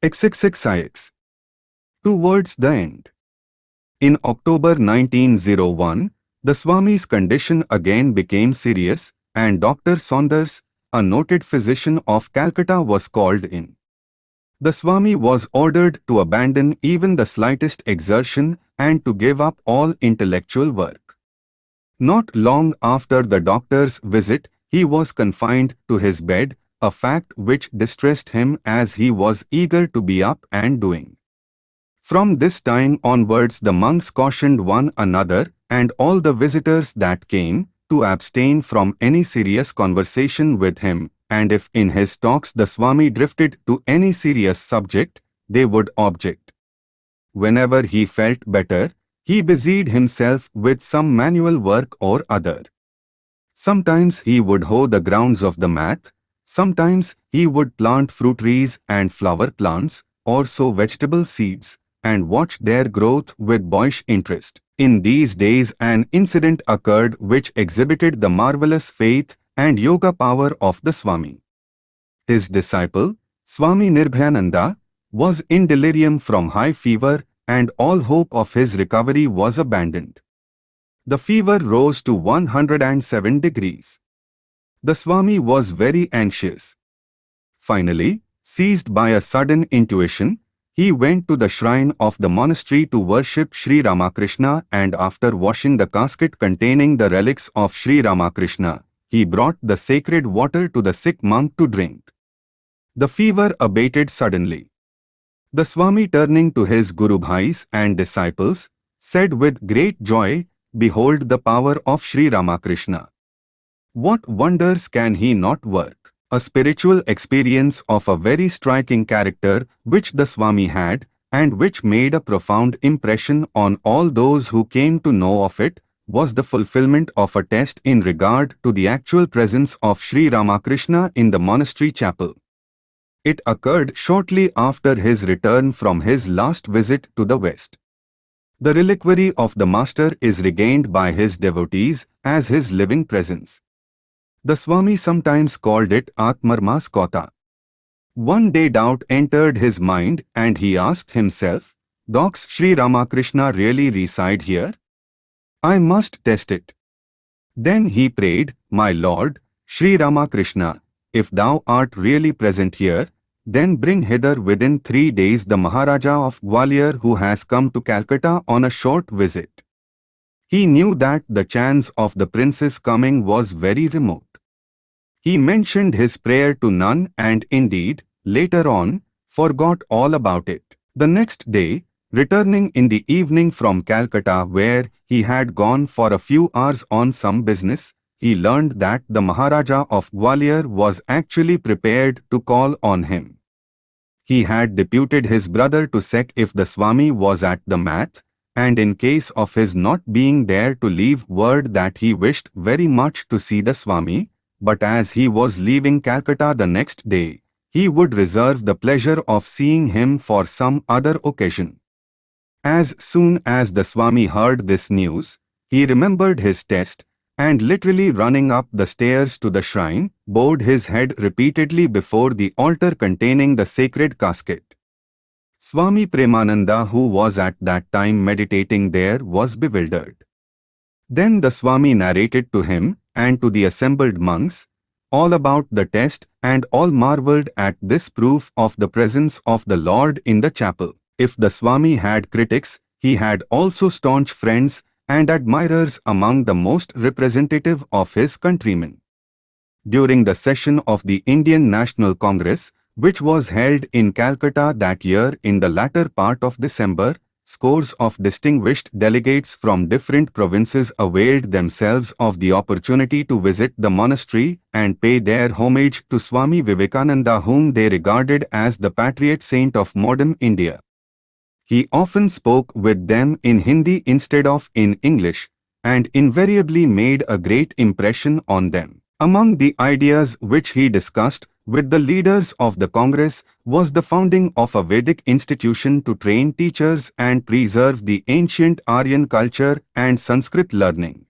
XXXIX. Towards the end. In October 1901, the Swami's condition again became serious and Dr. Saunders, a noted physician of Calcutta was called in. The Swami was ordered to abandon even the slightest exertion and to give up all intellectual work. Not long after the doctor's visit, he was confined to his bed, a fact which distressed him as he was eager to be up and doing. From this time onwards the monks cautioned one another and all the visitors that came to abstain from any serious conversation with him and if in his talks the Swami drifted to any serious subject, they would object. Whenever he felt better, he busied himself with some manual work or other. Sometimes he would hoe the grounds of the mat, sometimes he would plant fruit trees and flower plants, or sow vegetable seeds, and watch their growth with boyish interest. In these days an incident occurred which exhibited the marvelous faith and yoga power of the Swami. His disciple, Swami Nirbhayananda, was in delirium from high fever and all hope of his recovery was abandoned. The fever rose to 107 degrees. The Swami was very anxious. Finally, seized by a sudden intuition, he went to the shrine of the monastery to worship Sri Ramakrishna and after washing the casket containing the relics of Sri Ramakrishna, he brought the sacred water to the sick monk to drink. The fever abated suddenly. The Swami turning to his Guru Bhais and disciples, said with great joy, Behold the power of Sri Ramakrishna. What wonders can he not work? A spiritual experience of a very striking character which the Swami had and which made a profound impression on all those who came to know of it was the fulfillment of a test in regard to the actual presence of Sri Ramakrishna in the monastery chapel. It occurred shortly after his return from his last visit to the West. The reliquary of the Master is regained by his devotees as his living presence. The Swami sometimes called it Atmarmaskota. One day doubt entered his mind and he asked himself, Docs Sri Ramakrishna really reside here? I must test it. Then he prayed, My Lord, Sri Ramakrishna, if thou art really present here, then bring hither within three days the Maharaja of Gwalior who has come to Calcutta on a short visit. He knew that the chance of the prince's coming was very remote. He mentioned his prayer to none and indeed, later on, forgot all about it. The next day, Returning in the evening from Calcutta where he had gone for a few hours on some business, he learned that the Maharaja of Gwalior was actually prepared to call on him. He had deputed his brother to check if the Swami was at the mat, and in case of his not being there to leave word that he wished very much to see the Swami, but as he was leaving Calcutta the next day, he would reserve the pleasure of seeing him for some other occasion. As soon as the Swami heard this news, he remembered his test and literally running up the stairs to the shrine, bowed his head repeatedly before the altar containing the sacred casket. Swami Premananda who was at that time meditating there was bewildered. Then the Swami narrated to him and to the assembled monks all about the test and all marveled at this proof of the presence of the Lord in the chapel. If the Swami had critics, he had also staunch friends and admirers among the most representative of his countrymen. During the session of the Indian National Congress, which was held in Calcutta that year in the latter part of December, scores of distinguished delegates from different provinces availed themselves of the opportunity to visit the monastery and pay their homage to Swami Vivekananda whom they regarded as the patriot saint of modern India. He often spoke with them in Hindi instead of in English and invariably made a great impression on them. Among the ideas which he discussed with the leaders of the Congress was the founding of a Vedic institution to train teachers and preserve the ancient Aryan culture and Sanskrit learning.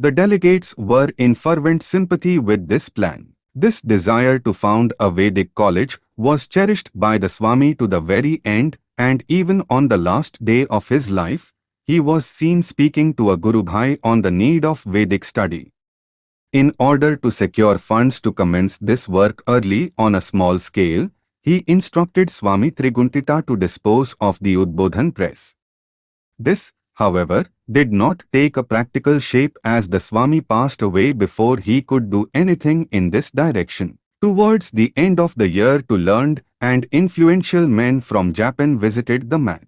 The delegates were in fervent sympathy with this plan. This desire to found a Vedic college was cherished by the Swami to the very end and even on the last day of his life, he was seen speaking to a Guru Bhai on the need of Vedic study. In order to secure funds to commence this work early on a small scale, he instructed Swami Triguntita to dispose of the Udbodhan press. This, however, did not take a practical shape as the Swami passed away before he could do anything in this direction. Towards the end of the year two learned and influential men from Japan visited the mat.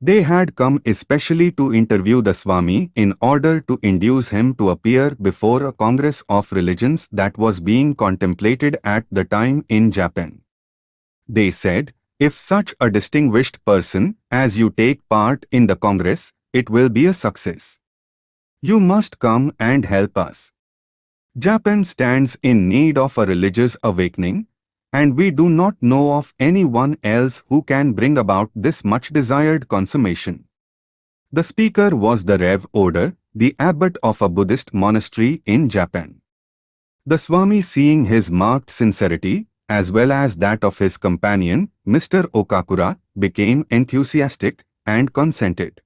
They had come especially to interview the Swami in order to induce him to appear before a congress of religions that was being contemplated at the time in Japan. They said, if such a distinguished person as you take part in the congress, it will be a success. You must come and help us. Japan stands in need of a religious awakening, and we do not know of anyone else who can bring about this much desired consummation. The speaker was the Rev Oda, the abbot of a Buddhist monastery in Japan. The Swami seeing his marked sincerity, as well as that of his companion, Mr. Okakura, became enthusiastic and consented.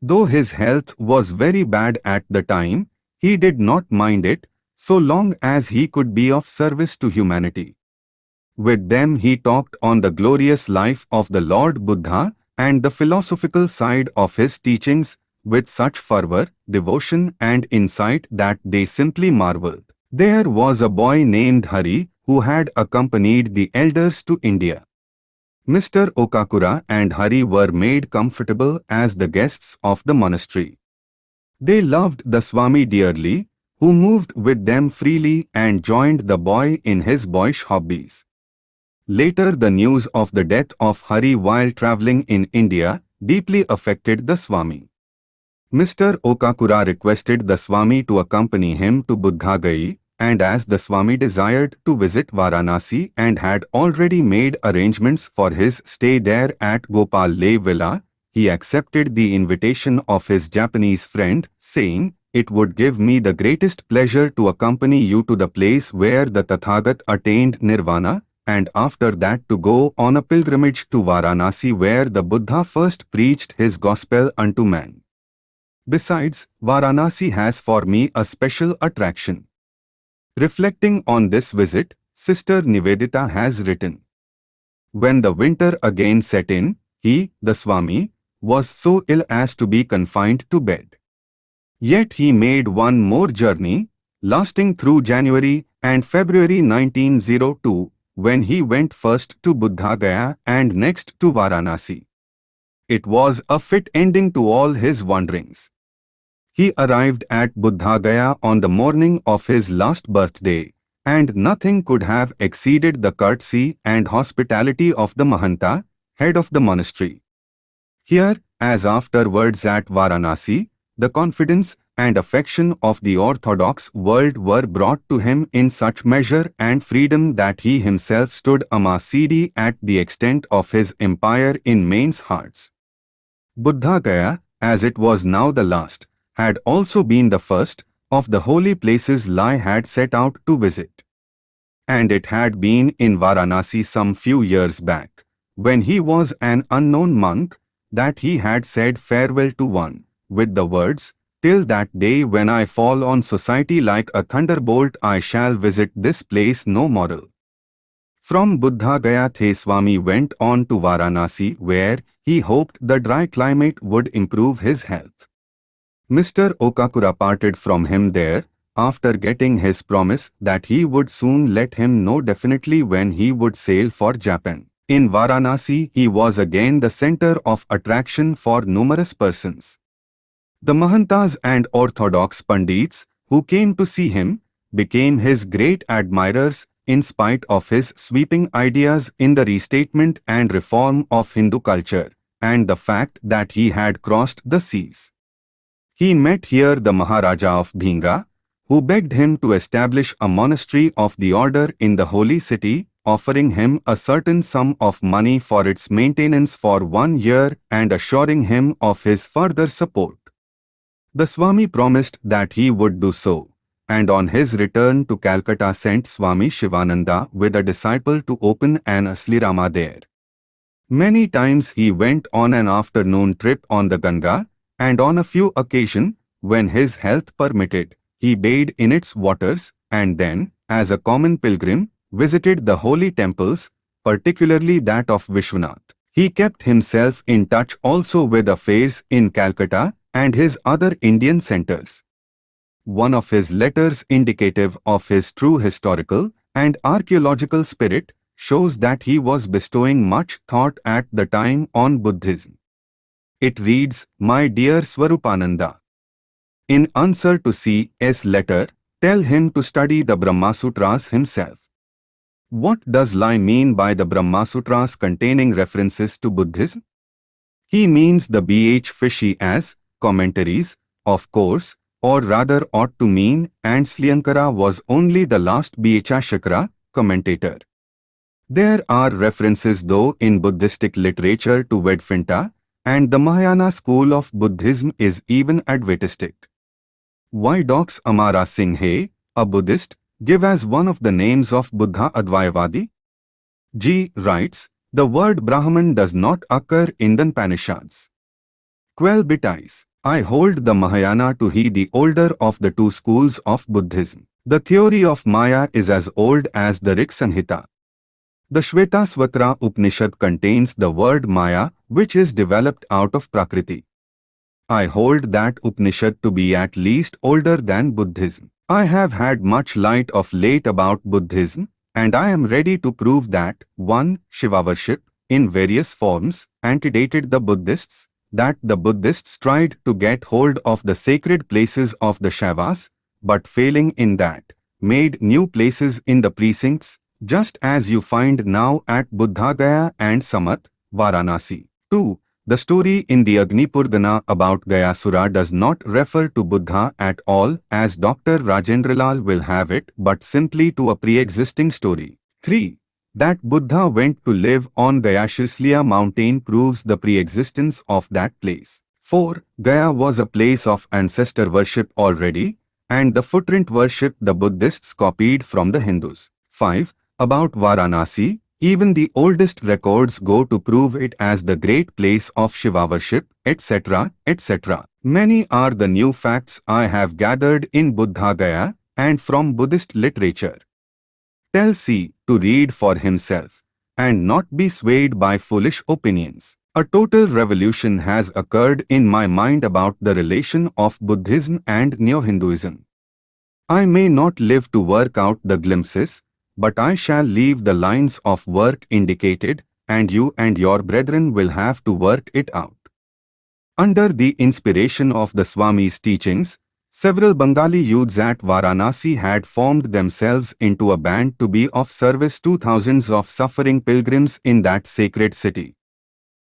Though his health was very bad at the time, he did not mind it so long as he could be of service to humanity. With them he talked on the glorious life of the Lord Buddha and the philosophical side of his teachings with such fervor, devotion and insight that they simply marveled. There was a boy named Hari who had accompanied the elders to India. Mr. Okakura and Hari were made comfortable as the guests of the monastery. They loved the Swami dearly who moved with them freely and joined the boy in his boyish hobbies. Later the news of the death of Hari while travelling in India deeply affected the Swami. Mr. Okakura requested the Swami to accompany him to Buddhagai and as the Swami desired to visit Varanasi and had already made arrangements for his stay there at Gopal Le Villa, he accepted the invitation of his Japanese friend, saying, it would give me the greatest pleasure to accompany you to the place where the Tathagat attained nirvana, and after that to go on a pilgrimage to Varanasi where the Buddha first preached his gospel unto man. Besides, Varanasi has for me a special attraction. Reflecting on this visit, Sister Nivedita has written, When the winter again set in, he, the Swami, was so ill as to be confined to bed. Yet he made one more journey, lasting through January and February 1902, when he went first to Buddha Gaya and next to Varanasi. It was a fit ending to all his wanderings. He arrived at Buddha Gaya on the morning of his last birthday, and nothing could have exceeded the courtesy and hospitality of the Mahanta, head of the monastery. Here, as afterwards at Varanasi, the confidence and affection of the orthodox world were brought to him in such measure and freedom that he himself stood Amasidi at the extent of his empire in men's hearts. Buddha Gaya, as it was now the last, had also been the first of the holy places Lai had set out to visit. And it had been in Varanasi some few years back, when he was an unknown monk, that he had said farewell to one, with the words, Till that day when I fall on society like a thunderbolt I shall visit this place no more. From Buddha Gaya Swami went on to Varanasi where he hoped the dry climate would improve his health. Mr. Okakura parted from him there after getting his promise that he would soon let him know definitely when he would sail for Japan. In Varanasi, he was again the center of attraction for numerous persons. The Mahantas and Orthodox Pandits, who came to see him, became his great admirers in spite of his sweeping ideas in the restatement and reform of Hindu culture, and the fact that he had crossed the seas. He met here the Maharaja of Bhinga, who begged him to establish a monastery of the order in the holy city, offering him a certain sum of money for its maintenance for one year and assuring him of his further support. The Swami promised that he would do so, and on his return to Calcutta sent Swami Shivananda with a disciple to open an Aslirama there. Many times he went on an afternoon trip on the Ganga, and on a few occasions, when his health permitted, he bathed in its waters, and then, as a common pilgrim, visited the holy temples, particularly that of Vishwanath. He kept himself in touch also with affairs in Calcutta and his other Indian centers. One of his letters indicative of his true historical and archaeological spirit shows that he was bestowing much thought at the time on Buddhism. It reads, My dear Swarupananda. In answer to C.S. letter, tell him to study the Brahma Sutras himself. What does Lai mean by the Brahma Sutras containing references to Buddhism? He means the B.H. Fishy as commentaries, of course, or rather ought to mean, and Slyankara was only the last Bhashakara commentator. There are references though in Buddhistic literature to Vedvinta, and the Mahayana school of Buddhism is even Advaitistic. Why docs Amara Singh, a Buddhist, give as one of the names of Buddha Advaitavadi? G. writes, the word Brahman does not occur in the Upanishads. Quell Bitais, I hold the Mahayana to be the older of the two schools of Buddhism. The theory of Maya is as old as the Rig Samhita. The Shvetasvatara Upanishad contains the word Maya, which is developed out of Prakriti. I hold that Upanishad to be at least older than Buddhism. I have had much light of late about Buddhism, and I am ready to prove that 1. Shiva worship, in various forms, antedated the Buddhists, that the Buddhists tried to get hold of the sacred places of the Shaivas, but failing in that, made new places in the precincts, just as you find now at Buddhagaya and Samat, Varanasi. 2. The story in the Agnipurdana about Gayasura does not refer to Buddha at all as Dr. Rajendralal will have it but simply to a pre-existing story. 3. That Buddha went to live on Gayashisliya mountain proves the pre-existence of that place. 4. Gaya was a place of ancestor worship already and the footprint worship the Buddhists copied from the Hindus. 5. About Varanasi, even the oldest records go to prove it as the great place of Shiva worship, etc., etc. Many are the new facts I have gathered in Buddha Gaya and from Buddhist literature. Tell C to read for himself and not be swayed by foolish opinions. A total revolution has occurred in my mind about the relation of Buddhism and Neo-Hinduism. I may not live to work out the glimpses, but I shall leave the lines of work indicated, and you and your brethren will have to work it out. Under the inspiration of the Swami's teachings, several Bengali youths at Varanasi had formed themselves into a band to be of service to thousands of suffering pilgrims in that sacred city.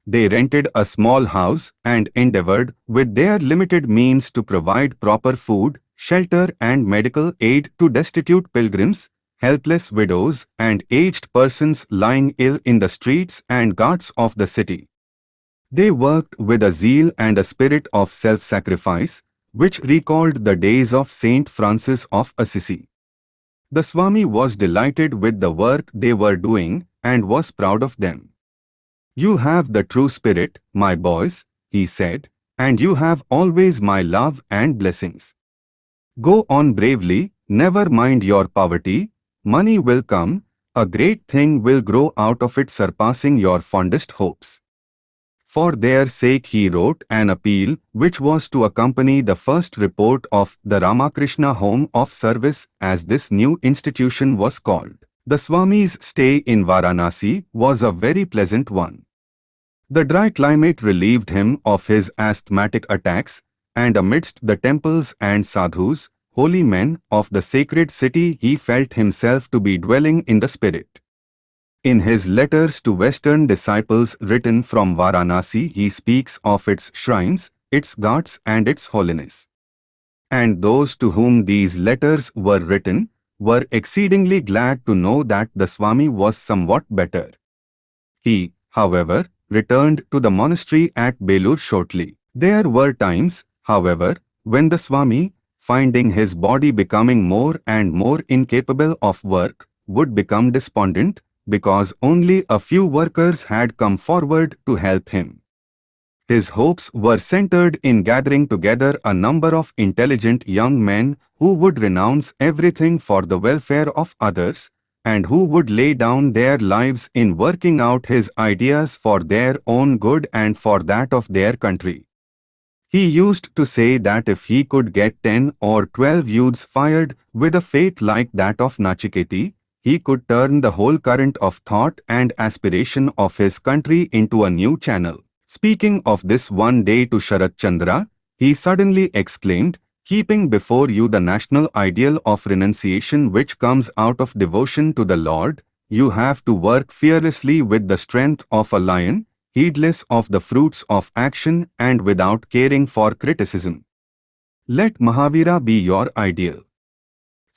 They rented a small house and endeavored with their limited means to provide proper food, shelter and medical aid to destitute pilgrims helpless widows, and aged persons lying ill in the streets and ghats of the city. They worked with a zeal and a spirit of self-sacrifice, which recalled the days of Saint Francis of Assisi. The Swami was delighted with the work they were doing and was proud of them. You have the true spirit, my boys, he said, and you have always my love and blessings. Go on bravely, never mind your poverty, Money will come, a great thing will grow out of it surpassing your fondest hopes. For their sake he wrote an appeal which was to accompany the first report of the Ramakrishna Home of Service as this new institution was called. The Swami's stay in Varanasi was a very pleasant one. The dry climate relieved him of his asthmatic attacks and amidst the temples and sadhus, holy men of the sacred city he felt himself to be dwelling in the spirit. In his letters to Western disciples written from Varanasi he speaks of its shrines, its gods and its holiness. And those to whom these letters were written were exceedingly glad to know that the Swami was somewhat better. He, however, returned to the monastery at Belur shortly. There were times, however, when the Swami, finding his body becoming more and more incapable of work, would become despondent because only a few workers had come forward to help him. His hopes were centered in gathering together a number of intelligent young men who would renounce everything for the welfare of others and who would lay down their lives in working out his ideas for their own good and for that of their country. He used to say that if he could get 10 or 12 youths fired with a faith like that of Nachiketi, he could turn the whole current of thought and aspiration of his country into a new channel. Speaking of this one day to Sharat Chandra, he suddenly exclaimed, keeping before you the national ideal of renunciation which comes out of devotion to the Lord, you have to work fearlessly with the strength of a lion, heedless of the fruits of action and without caring for criticism. Let Mahavira be your ideal.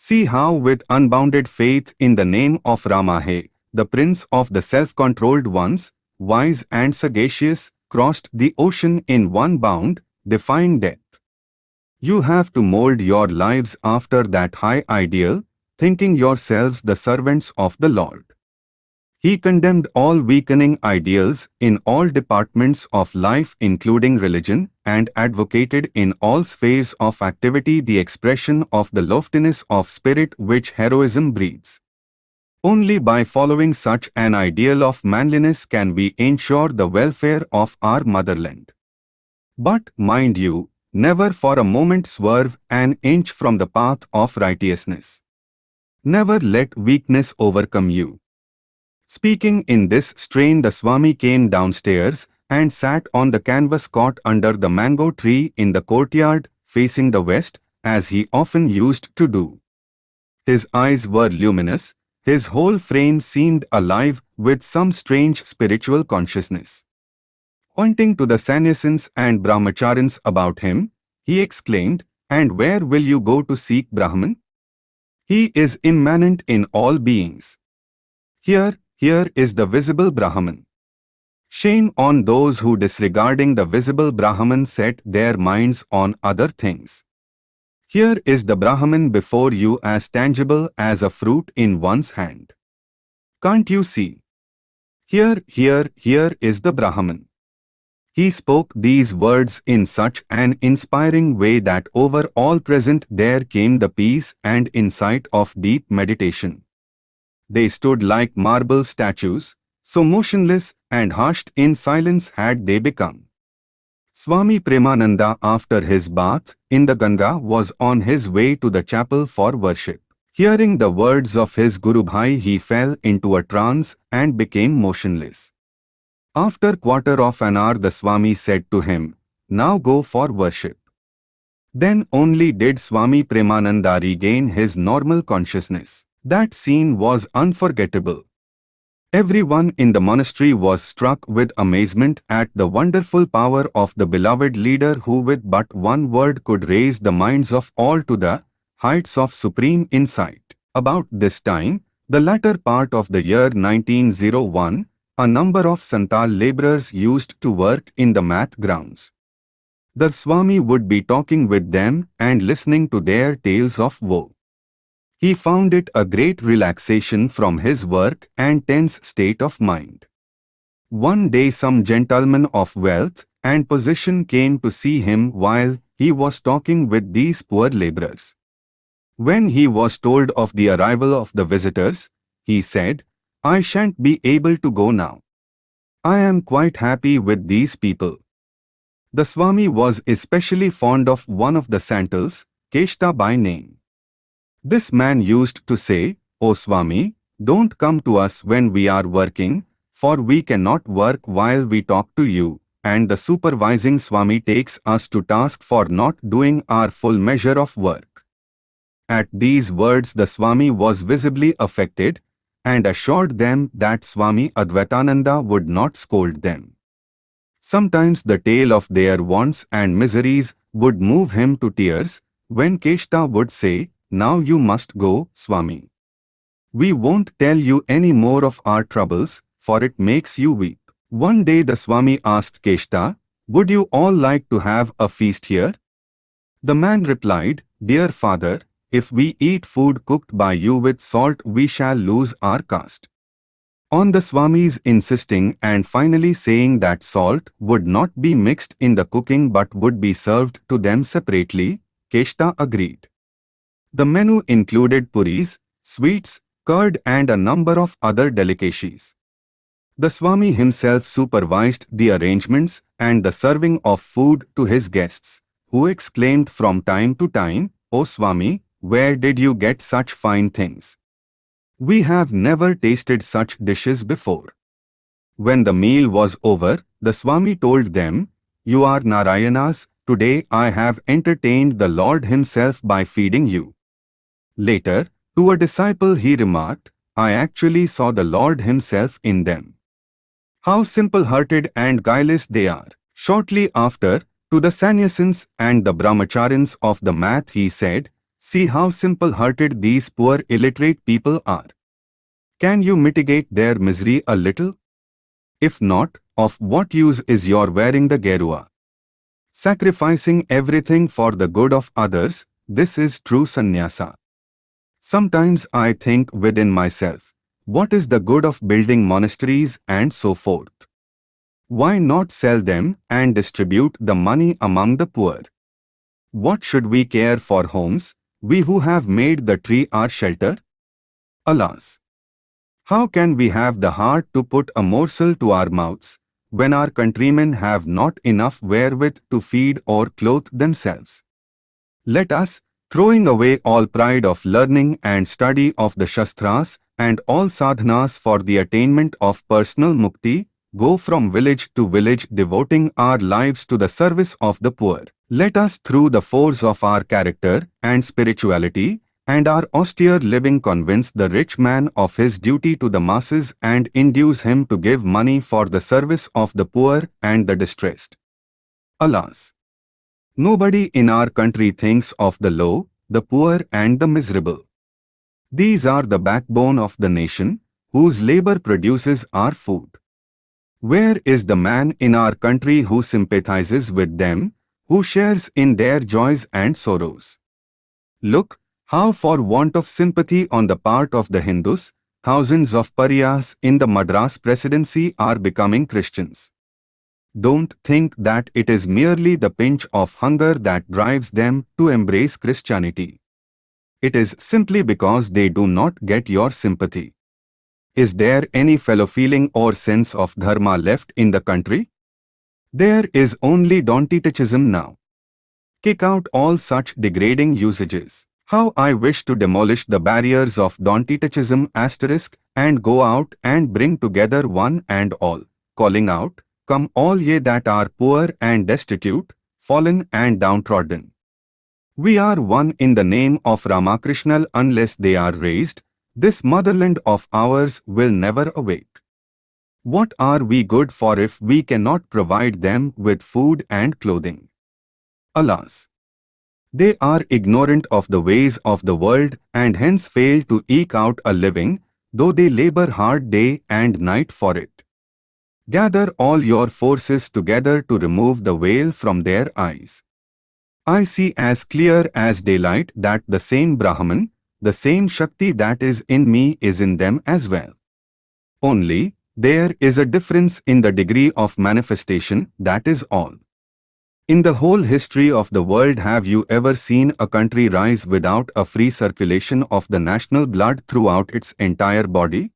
See how with unbounded faith in the name of Ramahe, the prince of the self-controlled ones, wise and sagacious, crossed the ocean in one bound, defying death. You have to mold your lives after that high ideal, thinking yourselves the servants of the Lord. He condemned all weakening ideals in all departments of life including religion and advocated in all spheres of activity the expression of the loftiness of spirit which heroism breeds. Only by following such an ideal of manliness can we ensure the welfare of our motherland. But, mind you, never for a moment swerve an inch from the path of righteousness. Never let weakness overcome you. Speaking in this strain the Swami came downstairs and sat on the canvas cot under the mango tree in the courtyard facing the west as he often used to do. His eyes were luminous, his whole frame seemed alive with some strange spiritual consciousness. Pointing to the sannyasins and brahmacharins about him, he exclaimed, And where will you go to seek Brahman? He is immanent in all beings. Here, here is the visible Brahman. Shame on those who disregarding the visible Brahman set their minds on other things. Here is the Brahman before you as tangible as a fruit in one's hand. Can't you see? Here, here, here is the Brahman. He spoke these words in such an inspiring way that over all present there came the peace and insight of deep meditation. They stood like marble statues, so motionless and hushed in silence had they become. Swami Premananda after his bath in the Ganga was on his way to the chapel for worship. Hearing the words of his Guru Bhai he fell into a trance and became motionless. After quarter of an hour the Swami said to him, Now go for worship. Then only did Swami Premananda regain his normal consciousness. That scene was unforgettable. Everyone in the monastery was struck with amazement at the wonderful power of the beloved leader who with but one word could raise the minds of all to the heights of supreme insight. About this time, the latter part of the year 1901, a number of Santal laborers used to work in the math grounds. The Swami would be talking with them and listening to their tales of woe. He found it a great relaxation from his work and tense state of mind. One day some gentleman of wealth and position came to see him while he was talking with these poor laborers. When he was told of the arrival of the visitors, he said, I shan't be able to go now. I am quite happy with these people. The Swami was especially fond of one of the Santals, Keshta by name. This man used to say, O Swami, don't come to us when we are working, for we cannot work while we talk to you, and the supervising Swami takes us to task for not doing our full measure of work. At these words the Swami was visibly affected and assured them that Swami Advaitananda would not scold them. Sometimes the tale of their wants and miseries would move him to tears when Keshta would say, now you must go, Swami. We won't tell you any more of our troubles, for it makes you weep. One day the Swami asked Keshta, Would you all like to have a feast here? The man replied, Dear father, if we eat food cooked by you with salt we shall lose our caste. On the Swamis insisting and finally saying that salt would not be mixed in the cooking but would be served to them separately, Keshta agreed. The menu included puris, sweets, curd and a number of other delicacies. The Swami himself supervised the arrangements and the serving of food to his guests, who exclaimed from time to time, O Swami, where did you get such fine things? We have never tasted such dishes before. When the meal was over, the Swami told them, You are Narayanas, today I have entertained the Lord himself by feeding you. Later, to a disciple he remarked, I actually saw the Lord himself in them. How simple-hearted and guileless they are. Shortly after, to the sannyasins and the brahmacharins of the math he said, See how simple-hearted these poor illiterate people are. Can you mitigate their misery a little? If not, of what use is your wearing the gerua? Sacrificing everything for the good of others, this is true sannyasa. Sometimes I think within myself, what is the good of building monasteries and so forth? Why not sell them and distribute the money among the poor? What should we care for homes, we who have made the tree our shelter? Alas! How can we have the heart to put a morsel to our mouths, when our countrymen have not enough wherewith to feed or clothe themselves? Let us, throwing away all pride of learning and study of the Shastras, and all sadhanas for the attainment of personal mukti, go from village to village devoting our lives to the service of the poor. Let us through the force of our character and spirituality and our austere living convince the rich man of his duty to the masses and induce him to give money for the service of the poor and the distressed. Alas! Nobody in our country thinks of the low, the poor and the miserable. These are the backbone of the nation, whose labor produces our food. Where is the man in our country who sympathizes with them, who shares in their joys and sorrows? Look, how for want of sympathy on the part of the Hindus, thousands of pariahs in the Madras presidency are becoming Christians. Don't think that it is merely the pinch of hunger that drives them to embrace Christianity. It is simply because they do not get your sympathy. Is there any fellow feeling or sense of dharma left in the country? There is only Dontitichism now. Kick out all such degrading usages. How I wish to demolish the barriers of Dontitichism asterisk and go out and bring together one and all, calling out, Come all ye that are poor and destitute, fallen and downtrodden. We are one in the name of Ramakrishna unless they are raised, this motherland of ours will never awake. What are we good for if we cannot provide them with food and clothing? Alas! They are ignorant of the ways of the world and hence fail to eke out a living, though they labor hard day and night for it. Gather all your forces together to remove the veil from their eyes. I see as clear as daylight that the same Brahman, the same Shakti that is in me is in them as well. Only, there is a difference in the degree of manifestation, that is all. In the whole history of the world have you ever seen a country rise without a free circulation of the national blood throughout its entire body?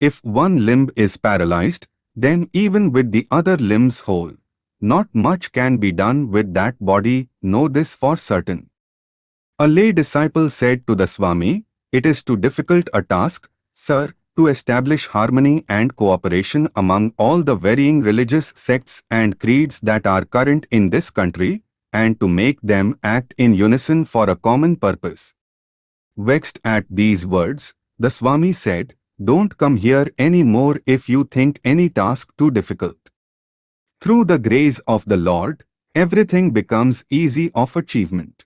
If one limb is paralyzed, then even with the other limbs whole, not much can be done with that body, know this for certain. A lay disciple said to the Swami, It is too difficult a task, sir, to establish harmony and cooperation among all the varying religious sects and creeds that are current in this country, and to make them act in unison for a common purpose. Vexed at these words, the Swami said, Don't come here any more if you think any task too difficult. Through the grace of the Lord, everything becomes easy of achievement.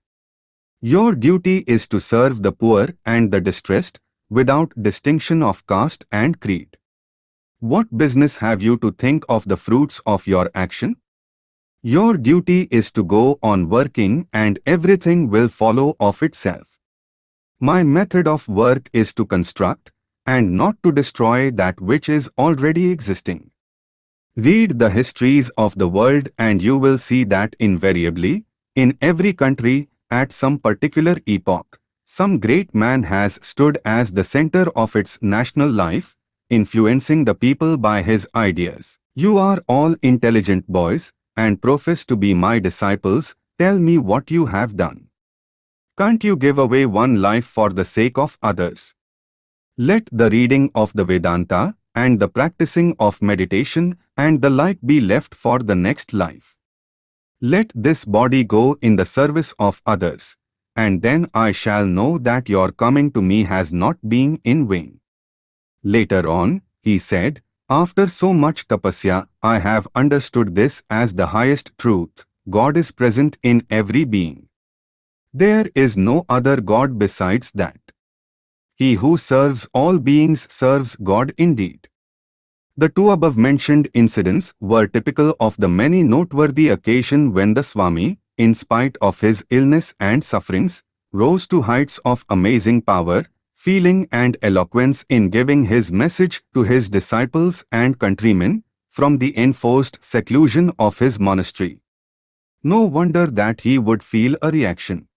Your duty is to serve the poor and the distressed without distinction of caste and creed. What business have you to think of the fruits of your action? Your duty is to go on working and everything will follow of itself. My method of work is to construct and not to destroy that which is already existing. Read the histories of the world and you will see that invariably, in every country, at some particular epoch, some great man has stood as the center of its national life, influencing the people by his ideas. You are all intelligent boys and profess to be my disciples, tell me what you have done. Can't you give away one life for the sake of others? Let the reading of the Vedanta and the practicing of meditation and the like be left for the next life. Let this body go in the service of others, and then I shall know that your coming to me has not been in vain. Later on, he said, after so much tapasya, I have understood this as the highest truth. God is present in every being. There is no other God besides that. He who serves all beings serves God indeed. The two above mentioned incidents were typical of the many noteworthy occasion when the Swami, in spite of his illness and sufferings, rose to heights of amazing power, feeling and eloquence in giving his message to his disciples and countrymen from the enforced seclusion of his monastery. No wonder that he would feel a reaction.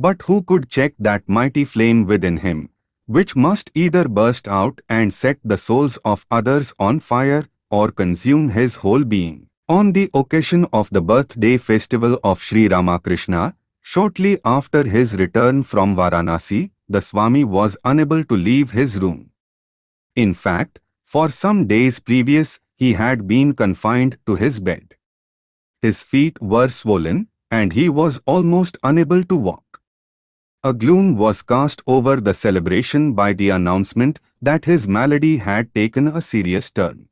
But who could check that mighty flame within him, which must either burst out and set the souls of others on fire or consume his whole being. On the occasion of the birthday festival of Sri Ramakrishna, shortly after his return from Varanasi, the Swami was unable to leave his room. In fact, for some days previous, he had been confined to his bed. His feet were swollen, and he was almost unable to walk. A gloom was cast over the celebration by the announcement that his malady had taken a serious turn.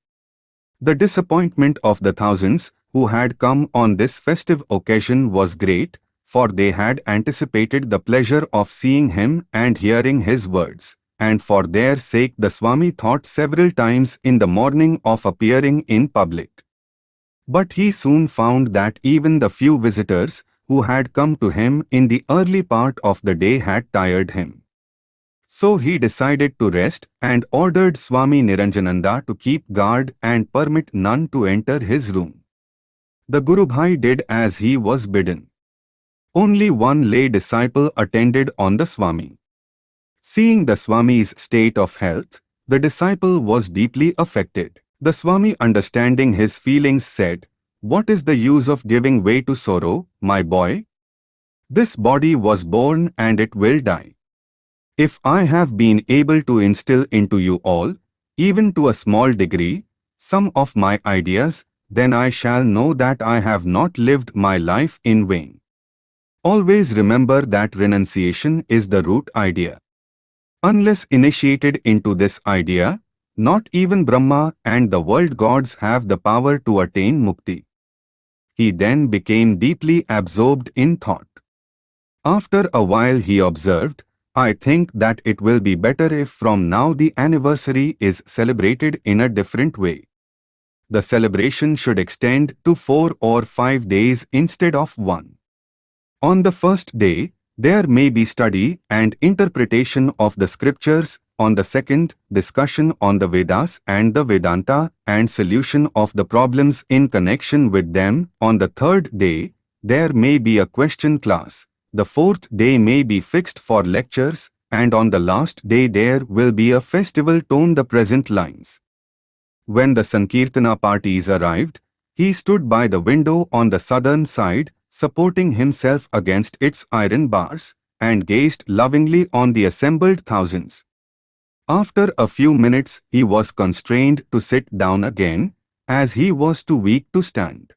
The disappointment of the thousands who had come on this festive occasion was great, for they had anticipated the pleasure of seeing him and hearing his words, and for their sake the Swami thought several times in the morning of appearing in public. But he soon found that even the few visitors who had come to him in the early part of the day had tired him. So he decided to rest and ordered Swami Niranjananda to keep guard and permit none to enter his room. The Guru Bhai did as he was bidden. Only one lay disciple attended on the Swami. Seeing the Swami's state of health, the disciple was deeply affected. The Swami understanding his feelings said, what is the use of giving way to sorrow, my boy? This body was born and it will die. If I have been able to instill into you all, even to a small degree, some of my ideas, then I shall know that I have not lived my life in vain. Always remember that renunciation is the root idea. Unless initiated into this idea, not even Brahma and the world gods have the power to attain mukti he then became deeply absorbed in thought. After a while he observed, I think that it will be better if from now the anniversary is celebrated in a different way. The celebration should extend to four or five days instead of one. On the first day, there may be study and interpretation of the scriptures on the second, discussion on the Vedas and the Vedanta and solution of the problems in connection with them. On the third day, there may be a question class. The fourth day may be fixed for lectures and on the last day there will be a festival tone the present lines. When the Sankirtana parties arrived, he stood by the window on the southern side, supporting himself against its iron bars, and gazed lovingly on the assembled thousands. After a few minutes he was constrained to sit down again, as he was too weak to stand.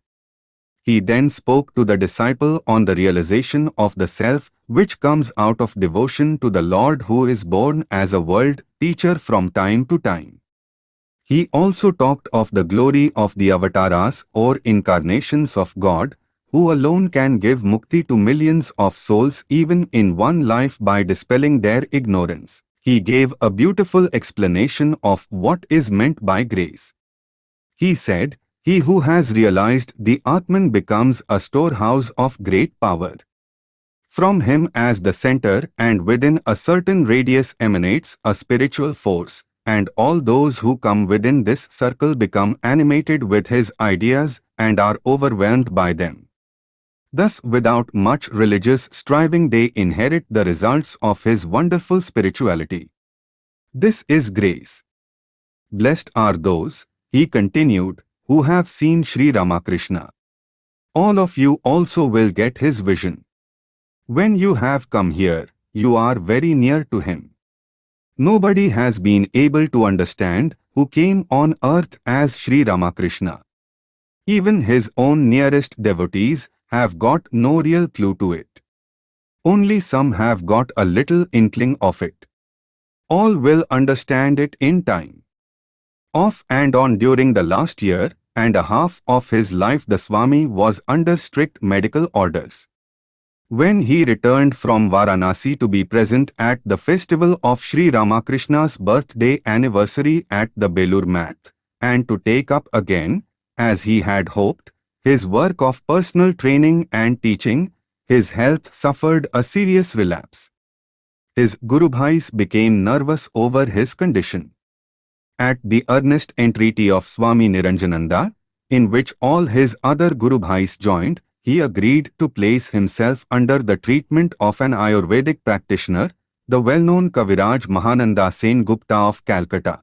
He then spoke to the disciple on the realization of the self which comes out of devotion to the Lord who is born as a world teacher from time to time. He also talked of the glory of the avatars or incarnations of God, who alone can give mukti to millions of souls even in one life by dispelling their ignorance he gave a beautiful explanation of what is meant by grace. He said, He who has realized the Atman becomes a storehouse of great power. From him as the center and within a certain radius emanates a spiritual force, and all those who come within this circle become animated with his ideas and are overwhelmed by them. Thus without much religious striving they inherit the results of his wonderful spirituality. This is grace. Blessed are those, he continued, who have seen Sri Ramakrishna. All of you also will get his vision. When you have come here, you are very near to him. Nobody has been able to understand who came on earth as Sri Ramakrishna. Even his own nearest devotees have got no real clue to it. Only some have got a little inkling of it. All will understand it in time. Off and on during the last year and a half of his life the Swami was under strict medical orders. When he returned from Varanasi to be present at the festival of Sri Ramakrishna's birthday anniversary at the Belur Math, and to take up again, as he had hoped, his work of personal training and teaching, his health suffered a serious relapse. His Guru Bhais became nervous over his condition. At the earnest entreaty of Swami Niranjananda, in which all his other Guru Bhais joined, he agreed to place himself under the treatment of an Ayurvedic practitioner, the well-known Kaviraj Mahananda Sen Gupta of Calcutta.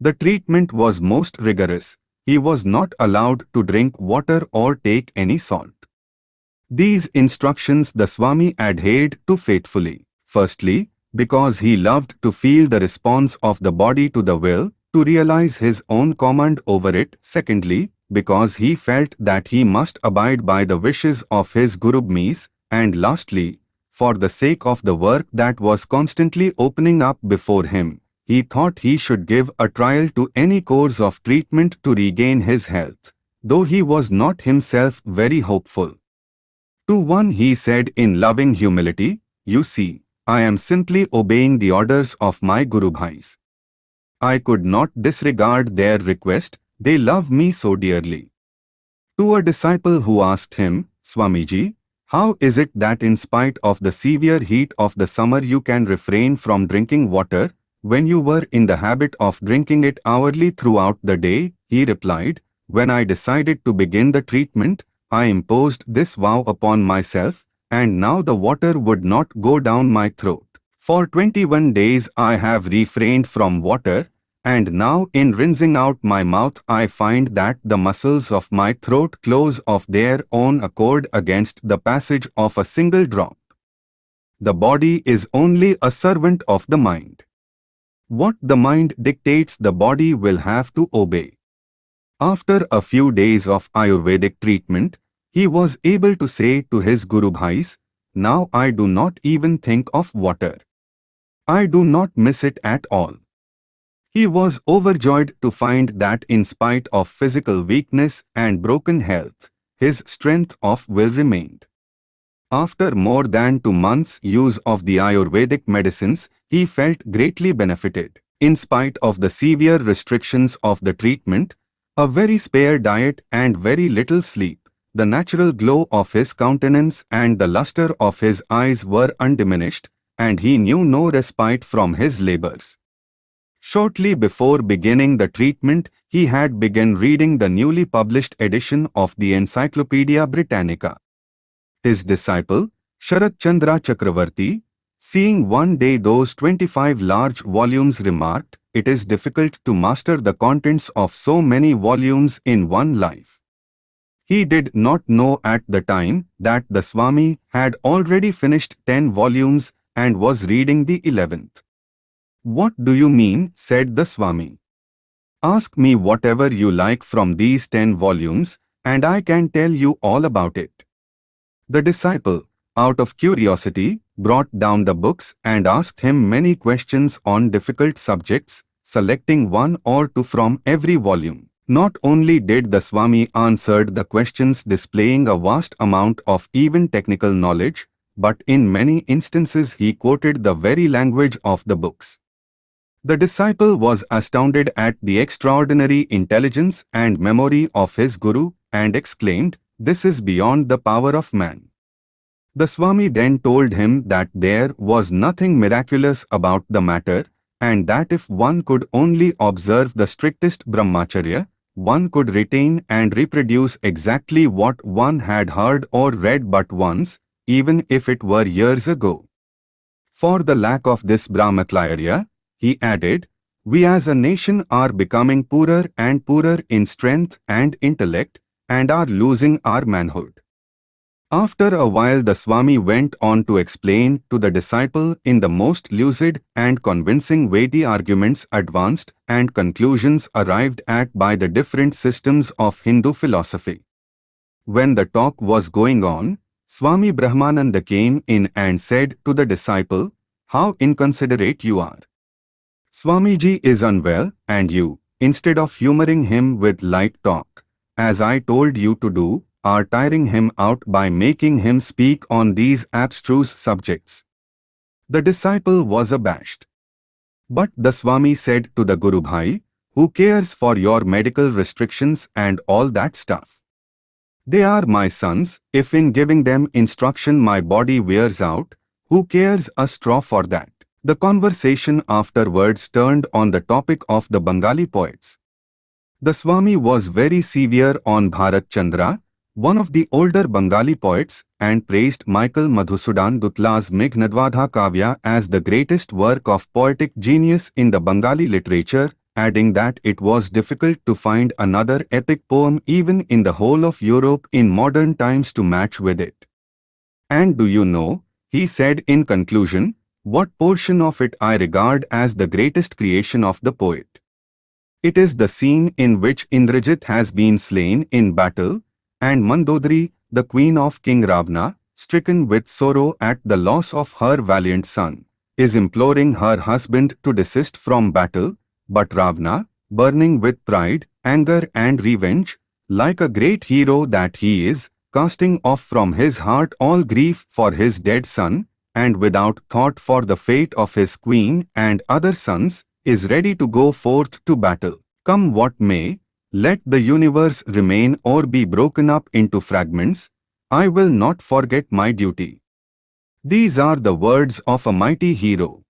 The treatment was most rigorous, he was not allowed to drink water or take any salt. These instructions the Swami adhered to faithfully. Firstly, because he loved to feel the response of the body to the will, to realize his own command over it. Secondly, because he felt that he must abide by the wishes of his Guru Bhais. And lastly, for the sake of the work that was constantly opening up before him, he thought he should give a trial to any course of treatment to regain his health, though he was not himself very hopeful. To one he said in loving humility, You see, I am simply obeying the orders of my Guru Bhais. I could not disregard their request, they love me so dearly. To a disciple who asked him, Swamiji, how is it that in spite of the severe heat of the summer you can refrain from drinking water, when you were in the habit of drinking it hourly throughout the day, he replied, When I decided to begin the treatment, I imposed this vow upon myself, and now the water would not go down my throat. For 21 days I have refrained from water, and now in rinsing out my mouth I find that the muscles of my throat close of their own accord against the passage of a single drop. The body is only a servant of the mind. What the mind dictates the body will have to obey. After a few days of Ayurvedic treatment, he was able to say to his Guru Bhais, Now I do not even think of water. I do not miss it at all. He was overjoyed to find that in spite of physical weakness and broken health, his strength of will remained. After more than two months' use of the Ayurvedic medicines, he felt greatly benefited. In spite of the severe restrictions of the treatment, a very spare diet and very little sleep, the natural glow of his countenance and the luster of his eyes were undiminished, and he knew no respite from his labors. Shortly before beginning the treatment, he had begun reading the newly published edition of the Encyclopedia Britannica. His disciple, Sharat Chandra Chakravarti, Seeing one day those 25 large volumes remarked, it is difficult to master the contents of so many volumes in one life. He did not know at the time that the Swami had already finished 10 volumes and was reading the 11th. What do you mean, said the Swami. Ask me whatever you like from these 10 volumes, and I can tell you all about it. The disciple, out of curiosity, brought down the books and asked him many questions on difficult subjects, selecting one or two from every volume. Not only did the Swami answered the questions displaying a vast amount of even technical knowledge, but in many instances he quoted the very language of the books. The disciple was astounded at the extraordinary intelligence and memory of his guru and exclaimed, This is beyond the power of man. The Swami then told him that there was nothing miraculous about the matter and that if one could only observe the strictest brahmacharya, one could retain and reproduce exactly what one had heard or read but once, even if it were years ago. For the lack of this brahmacharya, he added, we as a nation are becoming poorer and poorer in strength and intellect and are losing our manhood. After a while the Swami went on to explain to the disciple in the most lucid and convincing way the arguments advanced and conclusions arrived at by the different systems of Hindu philosophy. When the talk was going on, Swami Brahmananda came in and said to the disciple, How inconsiderate you are. Swamiji is unwell and you, instead of humoring him with light talk, as I told you to do, are tiring him out by making him speak on these abstruse subjects. The disciple was abashed. But the Swami said to the Guru Bhai, who cares for your medical restrictions and all that stuff? They are my sons, if in giving them instruction my body wears out, who cares a straw for that? The conversation afterwards turned on the topic of the Bengali poets. The Swami was very severe on Bharat Chandra, one of the older Bengali poets, and praised Michael Madhusudan Dutta's Meghnadvadha Kavya as the greatest work of poetic genius in the Bengali literature, adding that it was difficult to find another epic poem even in the whole of Europe in modern times to match with it. And do you know, he said in conclusion, what portion of it I regard as the greatest creation of the poet. It is the scene in which Indrajit has been slain in battle, and Mandodari, the queen of King Ravana, stricken with sorrow at the loss of her valiant son, is imploring her husband to desist from battle, but Ravana, burning with pride, anger and revenge, like a great hero that he is, casting off from his heart all grief for his dead son, and without thought for the fate of his queen and other sons, is ready to go forth to battle. Come what may, let the universe remain or be broken up into fragments, I will not forget my duty. These are the words of a mighty hero.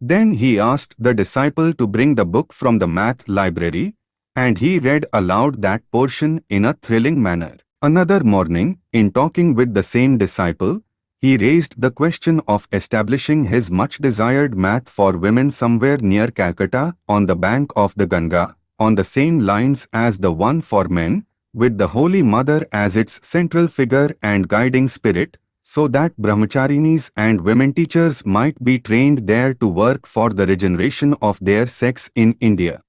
Then he asked the disciple to bring the book from the math library, and he read aloud that portion in a thrilling manner. Another morning, in talking with the same disciple, he raised the question of establishing his much desired math for women somewhere near Calcutta on the bank of the Ganga on the same lines as the one for men, with the Holy Mother as its central figure and guiding spirit, so that brahmacharinis and women teachers might be trained there to work for the regeneration of their sex in India.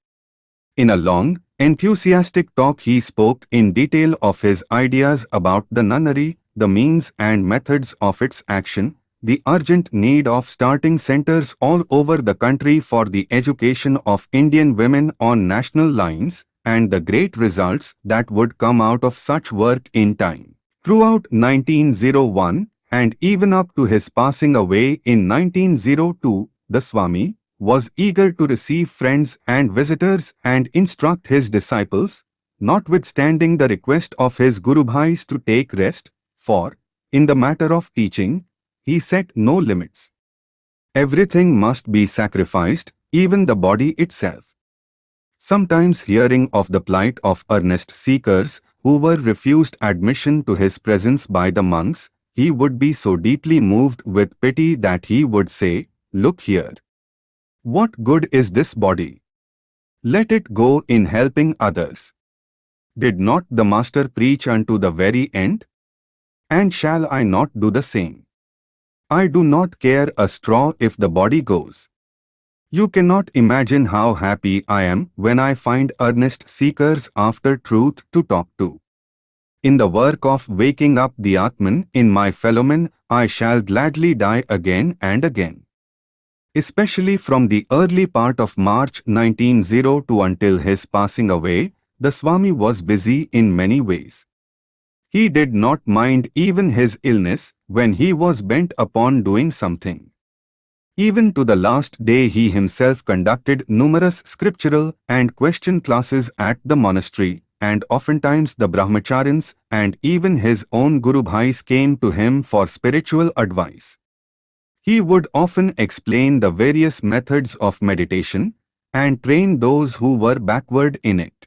In a long, enthusiastic talk he spoke in detail of his ideas about the nunnery, the means and methods of its action, the urgent need of starting centers all over the country for the education of Indian women on national lines and the great results that would come out of such work in time. Throughout 1901 and even up to his passing away in 1902, the Swami was eager to receive friends and visitors and instruct his disciples, notwithstanding the request of his Guru Bhais to take rest, for, in the matter of teaching, he set no limits. Everything must be sacrificed, even the body itself. Sometimes hearing of the plight of earnest seekers who were refused admission to his presence by the monks, he would be so deeply moved with pity that he would say, Look here. What good is this body? Let it go in helping others. Did not the Master preach unto the very end? And shall I not do the same? I do not care a straw if the body goes. You cannot imagine how happy I am when I find earnest seekers after truth to talk to. In the work of waking up the Atman in my fellowmen, I shall gladly die again and again. Especially from the early part of March 1902 until his passing away, the Swami was busy in many ways. He did not mind even his illness when he was bent upon doing something. Even to the last day he himself conducted numerous scriptural and question classes at the monastery, and oftentimes the brahmacharins and even his own Guru Bhais came to him for spiritual advice. He would often explain the various methods of meditation and train those who were backward in it.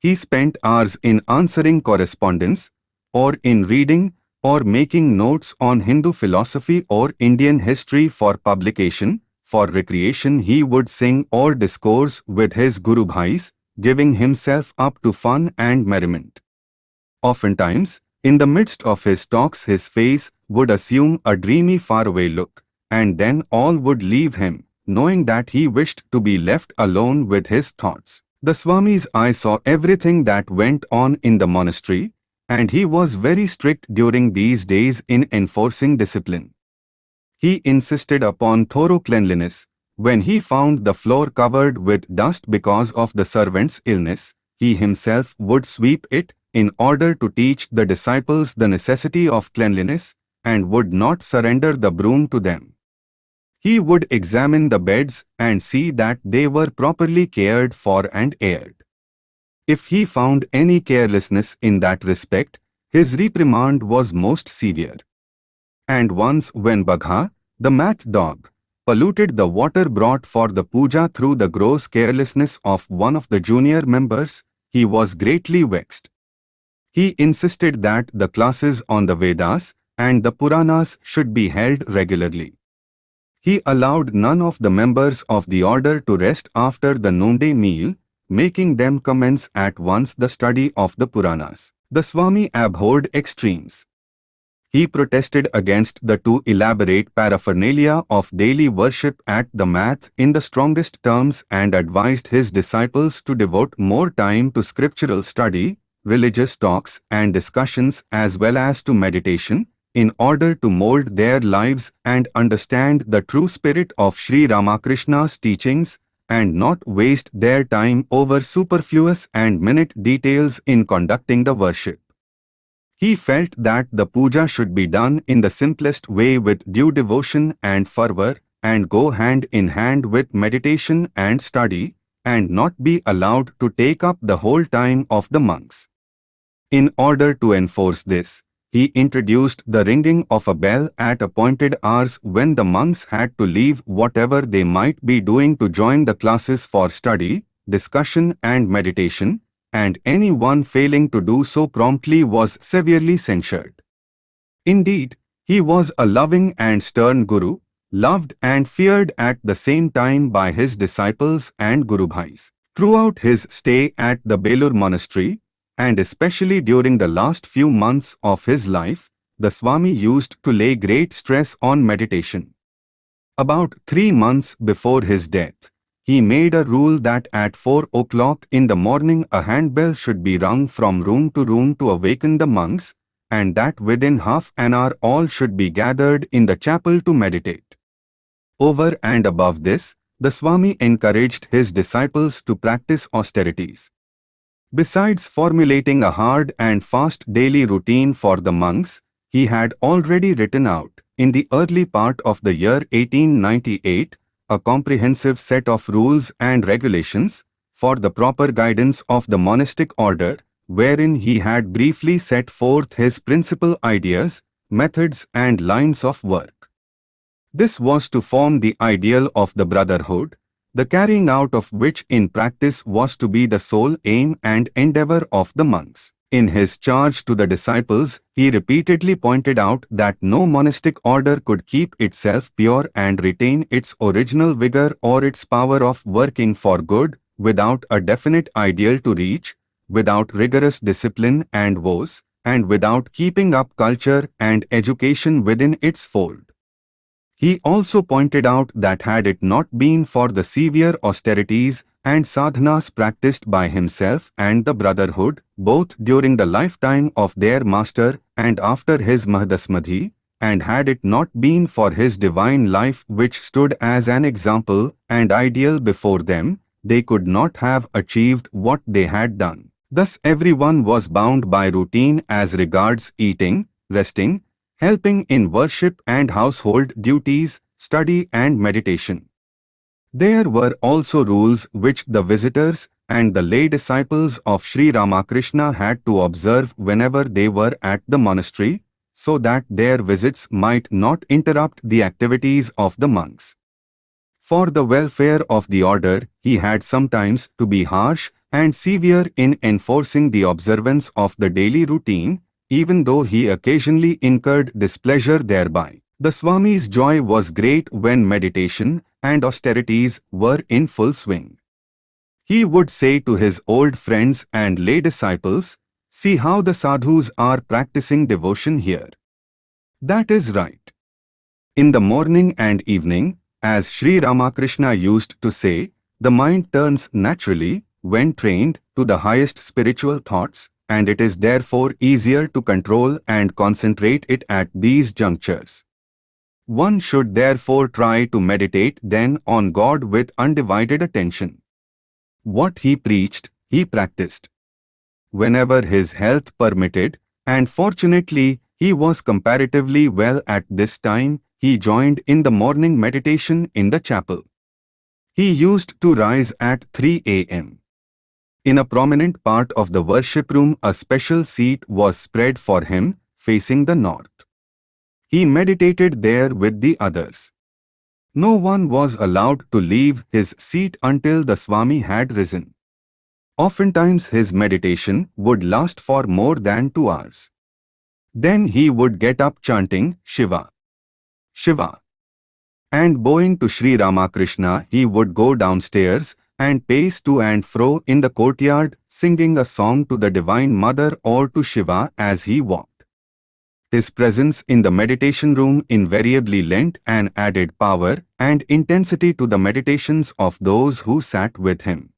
He spent hours in answering correspondence or in reading or making notes on Hindu philosophy or Indian history for publication. For recreation he would sing or discourse with his Guru Bhais, giving himself up to fun and merriment. Oftentimes, in the midst of his talks his face would assume a dreamy faraway look, and then all would leave him, knowing that he wished to be left alone with his thoughts. The Swami's eye saw everything that went on in the monastery, and he was very strict during these days in enforcing discipline. He insisted upon thorough cleanliness. When he found the floor covered with dust because of the servant's illness, he himself would sweep it in order to teach the disciples the necessity of cleanliness and would not surrender the broom to them. He would examine the beds and see that they were properly cared for and aired. If he found any carelessness in that respect, his reprimand was most severe. And once when Bagha, the math dog, polluted the water brought for the puja through the gross carelessness of one of the junior members, he was greatly vexed. He insisted that the classes on the Vedas and the Puranas should be held regularly. He allowed none of the members of the order to rest after the noonday meal, making them commence at once the study of the Puranas. The Swami abhorred extremes. He protested against the too elaborate paraphernalia of daily worship at the math in the strongest terms and advised his disciples to devote more time to scriptural study, religious talks and discussions as well as to meditation, in order to mold their lives and understand the true spirit of Sri Ramakrishna's teachings and not waste their time over superfluous and minute details in conducting the worship. He felt that the puja should be done in the simplest way with due devotion and fervor and go hand in hand with meditation and study and not be allowed to take up the whole time of the monks. In order to enforce this, he introduced the ringing of a bell at appointed hours when the monks had to leave whatever they might be doing to join the classes for study, discussion and meditation, and anyone failing to do so promptly was severely censured. Indeed, he was a loving and stern guru, loved and feared at the same time by his disciples and Guru Bhais. Throughout his stay at the Belur monastery, and especially during the last few months of his life, the Swami used to lay great stress on meditation. About three months before his death, he made a rule that at 4 o'clock in the morning a handbell should be rung from room to room to awaken the monks, and that within half an hour all should be gathered in the chapel to meditate. Over and above this, the Swami encouraged his disciples to practice austerities. Besides formulating a hard and fast daily routine for the monks, he had already written out, in the early part of the year 1898, a comprehensive set of rules and regulations for the proper guidance of the monastic order, wherein he had briefly set forth his principal ideas, methods and lines of work. This was to form the ideal of the brotherhood, the carrying out of which in practice was to be the sole aim and endeavor of the monks. In his charge to the disciples, he repeatedly pointed out that no monastic order could keep itself pure and retain its original vigor or its power of working for good without a definite ideal to reach, without rigorous discipline and vows, and without keeping up culture and education within its fold. He also pointed out that had it not been for the severe austerities and sadhanas practiced by himself and the brotherhood, both during the lifetime of their master and after his Mahadasamadhi, and had it not been for his divine life which stood as an example and ideal before them, they could not have achieved what they had done. Thus everyone was bound by routine as regards eating, resting, helping in worship and household duties, study and meditation. There were also rules which the visitors and the lay disciples of Sri Ramakrishna had to observe whenever they were at the monastery, so that their visits might not interrupt the activities of the monks. For the welfare of the order, he had sometimes to be harsh and severe in enforcing the observance of the daily routine, even though he occasionally incurred displeasure thereby. The Swami's joy was great when meditation and austerities were in full swing. He would say to his old friends and lay disciples, See how the sadhus are practicing devotion here. That is right. In the morning and evening, as Sri Ramakrishna used to say, the mind turns naturally, when trained, to the highest spiritual thoughts, and it is therefore easier to control and concentrate it at these junctures. One should therefore try to meditate then on God with undivided attention. What he preached, he practiced. Whenever his health permitted, and fortunately he was comparatively well at this time, he joined in the morning meditation in the chapel. He used to rise at 3 a.m. In a prominent part of the worship room a special seat was spread for him, facing the north. He meditated there with the others. No one was allowed to leave his seat until the Swami had risen. Oftentimes his meditation would last for more than two hours. Then he would get up chanting Shiva, Shiva. And bowing to Sri Ramakrishna he would go downstairs and pace to and fro in the courtyard singing a song to the Divine Mother or to Shiva as he walked. His presence in the meditation room invariably lent an added power and intensity to the meditations of those who sat with him.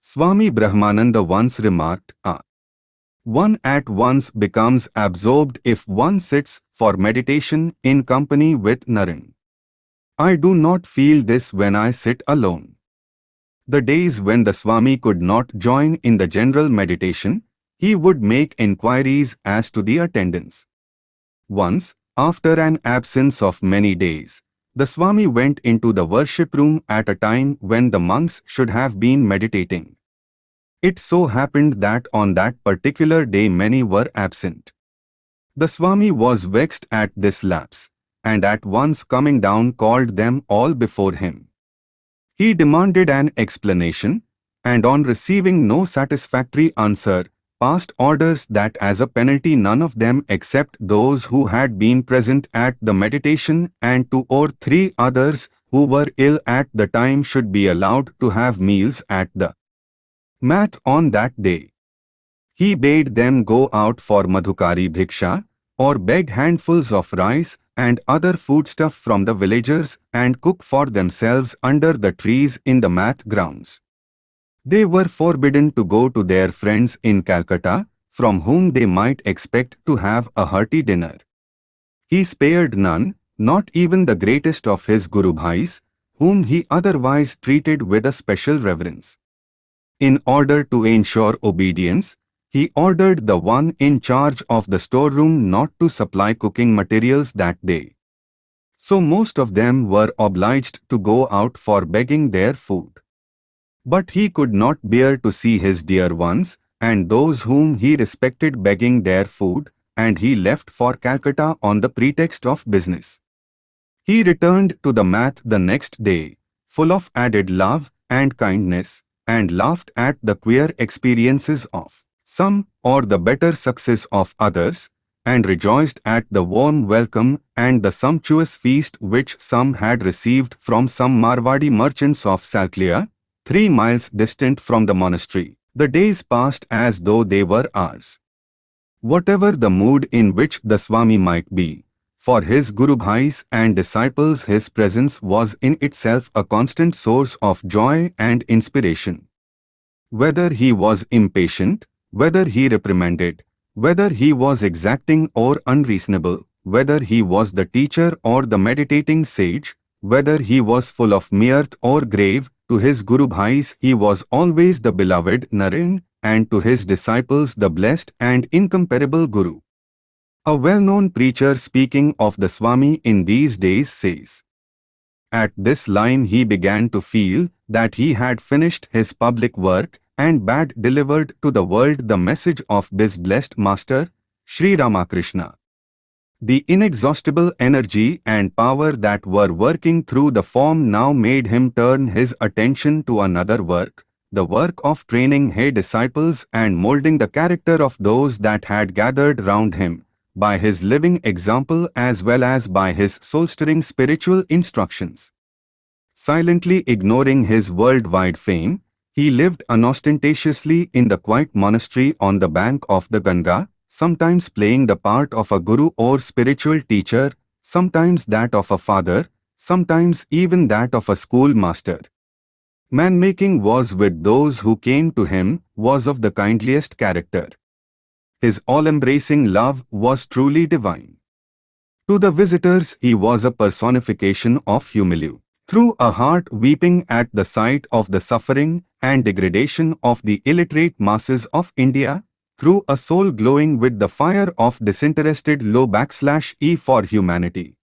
Swami Brahmananda once remarked, ah, one at once becomes absorbed if one sits for meditation in company with Naren. I do not feel this when I sit alone. The days when the Swami could not join in the general meditation, he would make inquiries as to the attendance. Once, after an absence of many days, the Swami went into the worship room at a time when the monks should have been meditating. It so happened that on that particular day many were absent. The Swami was vexed at this lapse, and at once coming down called them all before him. He demanded an explanation, and on receiving no satisfactory answer, passed orders that as a penalty none of them except those who had been present at the meditation and two or three others who were ill at the time should be allowed to have meals at the math on that day. He bade them go out for Madhukari Bhiksha, or beg handfuls of rice and other foodstuff from the villagers and cook for themselves under the trees in the math grounds. They were forbidden to go to their friends in Calcutta, from whom they might expect to have a hearty dinner. He spared none, not even the greatest of his Guru Bhais, whom he otherwise treated with a special reverence. In order to ensure obedience, he ordered the one in charge of the storeroom not to supply cooking materials that day. So most of them were obliged to go out for begging their food. But he could not bear to see his dear ones and those whom he respected begging their food, and he left for Calcutta on the pretext of business. He returned to the math the next day, full of added love and kindness, and laughed at the queer experiences of some or the better success of others, and rejoiced at the warm welcome and the sumptuous feast which some had received from some Marwadi merchants of Salkia, three miles distant from the monastery. The days passed as though they were ours. Whatever the mood in which the Swami might be, for his Guru Bhais and disciples his presence was in itself a constant source of joy and inspiration. Whether he was impatient, whether he reprimanded, whether he was exacting or unreasonable, whether he was the teacher or the meditating sage, whether he was full of mirth or grave, to his Guru Bhais he was always the beloved Naren, and to his disciples the blessed and incomparable Guru. A well-known preacher speaking of the Swami in these days says, At this line he began to feel that he had finished his public work and bad delivered to the world the message of this blessed master, Sri Ramakrishna. The inexhaustible energy and power that were working through the form now made him turn his attention to another work, the work of training his disciples and molding the character of those that had gathered round him, by his living example as well as by his soul-stirring spiritual instructions. Silently ignoring his worldwide fame, he lived unostentatiously in the quiet monastery on the bank of the Ganga, sometimes playing the part of a guru or spiritual teacher, sometimes that of a father, sometimes even that of a schoolmaster. Man-making was with those who came to him, was of the kindliest character. His all-embracing love was truly divine. To the visitors he was a personification of humility. Through a heart weeping at the sight of the suffering and degradation of the illiterate masses of India, through a soul glowing with the fire of disinterested low backslash E for humanity.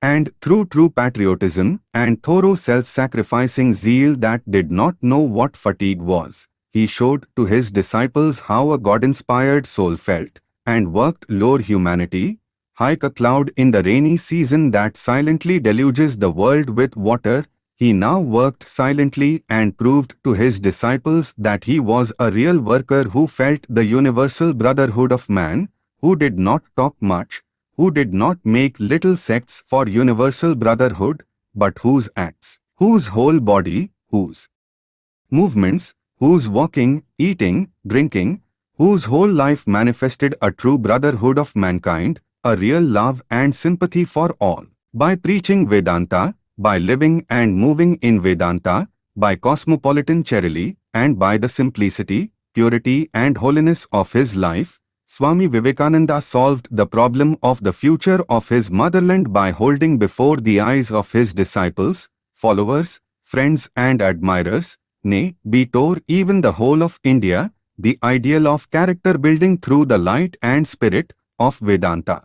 And through true patriotism and thorough self-sacrificing zeal that did not know what fatigue was, he showed to his disciples how a God-inspired soul felt and worked lower humanity, like a cloud in the rainy season that silently deluges the world with water he now worked silently and proved to his disciples that he was a real worker who felt the universal brotherhood of man, who did not talk much, who did not make little sects for universal brotherhood, but whose acts, whose whole body, whose movements, whose walking, eating, drinking, whose whole life manifested a true brotherhood of mankind, a real love and sympathy for all. By preaching Vedanta, by living and moving in Vedanta, by cosmopolitan charity, and by the simplicity, purity and holiness of his life, Swami Vivekananda solved the problem of the future of his motherland by holding before the eyes of his disciples, followers, friends and admirers, nay, tore even the whole of India, the ideal of character building through the light and spirit of Vedanta.